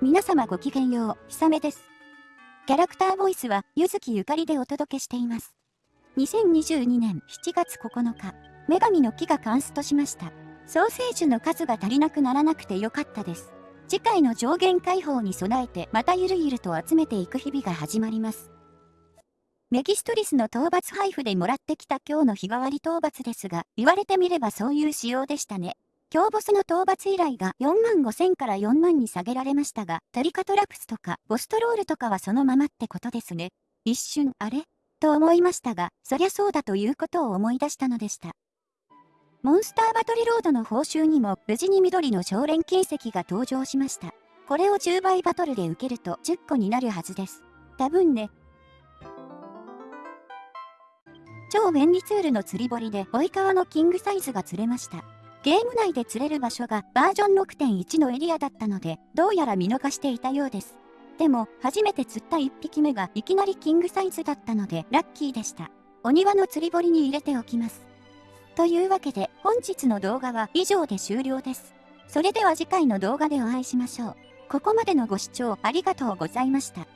皆様ごきげんよう、ひさめです。キャラクターボイスは、ゆずきゆかりでお届けしています。2022年7月9日、女神の木がカンストしました。ソーセージの数が足りなくならなくてよかったです。次回の上限解放に備えてまたゆるゆると集めていく日々が始まります。メギストリスの討伐配布でもらってきた今日の日替わり討伐ですが、言われてみればそういう仕様でしたね。強ボスの討伐依頼が4万5千から4万に下げられましたが、トリカトラプスとかボストロールとかはそのままってことですね。一瞬、あれ？と思いましたが、そりゃそうだということを思い出したのでした。モンスターバトルロードの報酬にも無事に緑の少連金石が登場しました。これを10倍バトルで受けると10個になるはずです。多分ね。超便利ツールの釣り堀で追い川のキングサイズが釣れました。ゲーム内で釣れる場所がバージョン6.1のエリアだったので、どうやら見逃していたようです。でも、初めて釣った1匹目がいきなりキングサイズだったので、ラッキーでした。お庭の釣り堀に入れておきます。というわけで、本日の動画は以上で終了です。それでは次回の動画でお会いしましょう。ここまでのご視聴ありがとうございました。